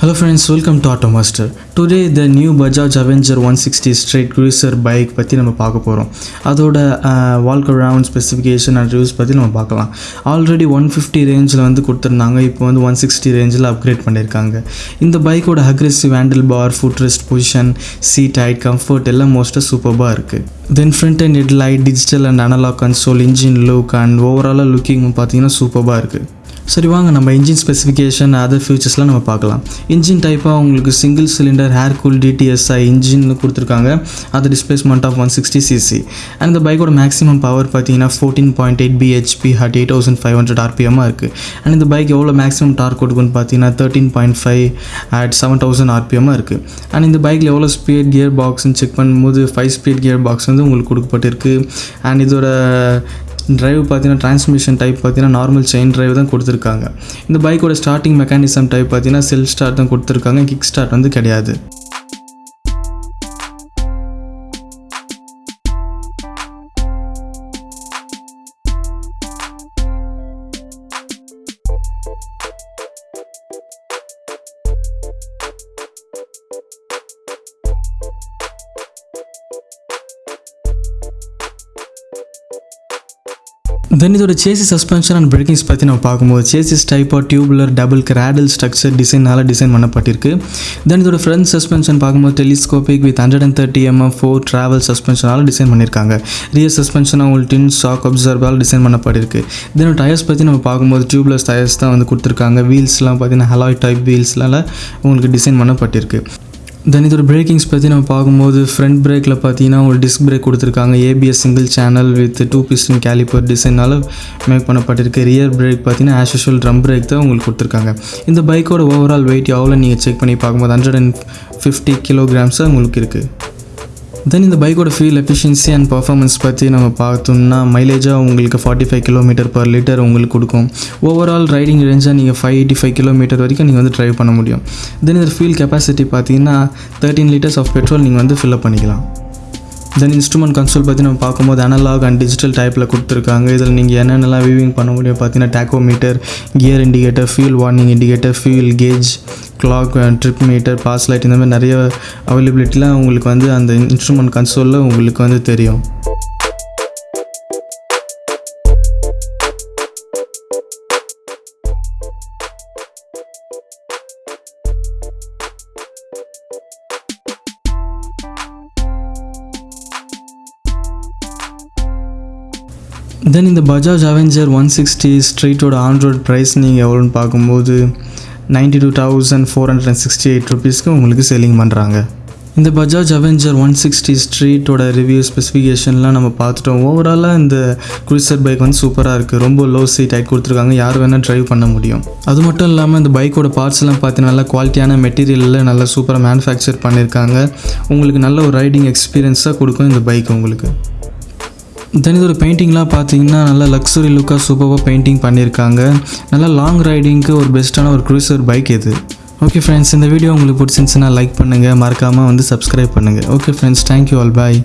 Hello friends, welcome to Automaster. Today the new Bajaj Avenger 160 straight cruiser bike பற்றி நம்ம பார்க்க போகிறோம் அதோட walk around specification and reviews பற்றி நம்ம பார்க்கலாம். ஆல்ரெடி ஒன் ஃபிஃப்டி ரேஞ்சில் வந்து கொடுத்துருந்தாங்க. இப்போ வந்து ஒன் சிக்ஸ்டி ரேஞ்சில் அப்கிரேட் பண்ணியிருக்காங்க. இந்த பைக்கோட aggressive handle bar foot rest position seat height comfort எல்லாம் மோஸ்ட்டாக சூப்பராக இருக்குது then front and head light digital and analog console engine look and ஓவராலாக லுக்கிங் பார்த்தீங்கன்னா சூப்பராக இருக்குது சரி வாங்க நம்ம இன்ஜின் ஸ்பெசிஃபிகேஷன் அதர் ஃபியூச்சர்ஸ்லாம் நம்ம பார்க்கலாம். இன்ஜின் டைப்பாக உங்களுக்கு single cylinder air cool DTSI engine கொடுத்துருக்காங்க. அது displacement of one sixty CC and இந்த பைக்கோட மேக்ஸிமம் பவர் பார்த்தீங்கன்னா fourteen point eight BHP at eight thousand five hundred ஆர்பிஎம்மாக இருக்குது அண்ட் இந்த பைக் எவ்வளோ மேக்ஸிமம் டார்க் கொடுக்குன்னு பார்த்தீங்கன்னா thirteen point five at seven thousand ஆர்பிஎம்மாக இருக்குது அண்ட் இந்த பைக்கில் எவ்வளோ ஸ்பீட் கியர் பாக்ஸ்னு செக் பண்ணும்போது ஃபைவ் ஸ்பீட் கியர் பாக்ஸ் வந்து உங்களுக்கு கொடுக்கப்பட்டிருக்கு. அண்ட் இதோட டிரைவ் பார்த்தீங்கன்னா டிரான்ஸ்மிஷன் டைப் பார்த்தீங்கன்னா நார்மல் செயின் டிரைவ் தான் கொடுத்துருக்காங்க. இந்த பைக்கோட ஸ்டார்டிங் மெக்கானிசம் டைப் பார்த்தீங்கன்னா செல்ஃப் ஸ்டார்ட் தான் கொடுத்துருக்காங்க. கிக் ஸ்டார்ட் வந்து கிடையாது. தென் இதோட சேசி சஸ்பென்ஷன் அண்ட் பிரேக்கிங்ஸ் பற்றி நம்ம பார்க்கும்போது சேசிஸ் டைப்பாக டியூபுலர் டபுள் கிராடல் ஸ்ட்ரக்சர் டிசைனால் டிசைன் பண்ணப்பட்டிருக்கு. தென் இதோட ஃப்ரண்ட் சஸ்பென்ஷன் பார்க்கும்போது telescopic with hundred and thirty MM for travel சஸ்பென்ஷனால் design பண்ணியிருக்காங்க. ரியர் சஸ்பென்ஷன் உங்களுக்கு டின் ஷாக் அப்சர்வால் டிசைன் பண்ணப்பட்டிருக்கு. தென் டயர்ஸ் பற்றி நம்ம பார்க்கும்போது டியூப்லெஸ் டயர்ஸ் தான் வந்து கொடுத்துருக்காங்க. வீல்ஸ்லாம் பார்த்தீங்கன்னா ஹலாய் டைப் வீல்ஸ்லாம் உங்களுக்கு டிசைன் பண்ணப்பட்டிருக்கு. தென் இதோட பிரேக்கிங்ஸ் பற்றி நம்ம பார்க்கும்போது ஃப்ரண்ட் பிரேக்கில் பார்த்தீங்கன்னா ஒரு டிஸ்க் பிரேக் கொடுத்துருக்காங்க. ABS single channel with two piston caliper டிசைனால் make பண்ணப்பட்டிருக்கு. ரியர் பிரேக் பார்த்தீங்கன்னா ஆஸ் யூஷுவல் ட்ரம் பிரேக் தான் உங்களுக்கு கொடுத்துருக்காங்க. இந்த பைக்கோட ஓவரால் வெயிட் எவ்வளோ நீங்கள் செக் பண்ணி பார்க்கும்போது ஹண்ட்ரட் அண்ட் ஃபிஃப்டி கிலோகிராம்ஸாக உங்களுக்கு இருக்குது தென் இந்த பைக்கோட ஃபியூல் எஃபிஷியன்சி அண்ட் பர்ஃபார்மன்ஸ் பற்றி நம்ம பார்த்தோம்னா மைலேஜாக உங்களுக்கு forty five kilometre per litre உங்களுக்கு கொடுக்கும். ஓவரால் ரைடிங் ரேஞ்சாக நீங்கள் ஃபைவ் எயிட்டி ஃபைவ் கிலோமீட்டர் வரைக்கும் நீங்கள் வந்து ட்ரைவ் பண்ண முடியும். தென் இந்த ஃபியூல் கெப்பாசிட்டி பார்த்தீங்கன்னா தேர்ட்டின் லிட்டர்ஸ் ஆஃப் பெட்ரோல் நீங்கள் வந்து ஃபில்அப் பண்ணிக்கலாம். தென் இன்ஸ்ட்ருமெண்ட் கன்சோல் பற்றி நம்ம பார்க்கும்போது அனலாக் அண்ட் டிஜிட்டல் டைப்பில் கொடுத்துருக்காங்க. இதில் நீங்கள் என்னென்னலாம் வியூவிங் பண்ண முடியும்? பார்த்தீங்கன்னா tachometer gear indicator fuel warning indicator fuel gauge clock trip meter pass light இந்த மாதிரி நிறைய அவைலபிலிட்டிலாம் உங்களுக்கு வந்து அந்த இன்ஸ்ட்ருமெண்ட் கன்சோலில் உங்களுக்கு வந்து தெரியும். தென் இந்த பஜாஜ் அவெஞ்சர் ஒன் சிக்ஸ்டி ஸ்ட்ரீட்டோட ஆண்ட்ராய்ட் ப்ரைஸ் நீங்கள் எவ்வளோன்னு பார்க்கும்போது ninety two thousand four hundred and sixty eight ருபீஸ்க்கு உங்களுக்கு செல்லிங் பண்ணுறாங்க இந்த பஜாஜ் அவெஞ்சர் ஒன் சிக்ஸ்டி ஸ்ட்ரீட்டோட ரிவ்யூ ஸ்பெசிஃபிகேஷன்லாம் நம்ம பார்த்துட்டோம். ஓவராலாக இந்த குரூசர் பைக் வந்து சூப்பராக இருக்குது ரொம்ப லோ சீட் ஹைட் கொடுத்துருக்காங்க. யார் வேணால் ட்ரைவ் பண்ண முடியும். அது மட்டும் இல்லாமல் இந்த பைக்கோட பார்ட்ஸ்லாம் பார்த்தீங்கன்னா நல்லா குவாலிட்டியான மெட்டீரியலில் நல்லா சூப்பராக மேனுஃபேக்சர் பண்ணியிருக்காங்க உங்களுக்கு நல்ல ஒரு ரைடிங் எக்ஸ்பீரியன்ஸாக கொடுக்கும் இந்த பைக் உங்களுக்கு. தென் இதோட பெயிண்டிங்லாம் பார்த்தீங்கன்னா நல்லா லக்ஸுரி லுக்காக சூப்பராக பெயிண்டிங் பண்ணியிருக்காங்க. நல்லா லாங் ரைடிங்க்கு ஒரு பெஸ்ட்டான ஒரு க்ரூசர் பைக் இது. ஓகே ஃப்ரெண்ட்ஸ் இந்த வீடியோ உங்களுக்கு பிடிச்சிருந்துச்சுன்னா லைக் பண்ணுங்கள் மறக்காமல் வந்து சப்ஸ்கிரைப் பண்ணுங்கள் okay friends thank you all bye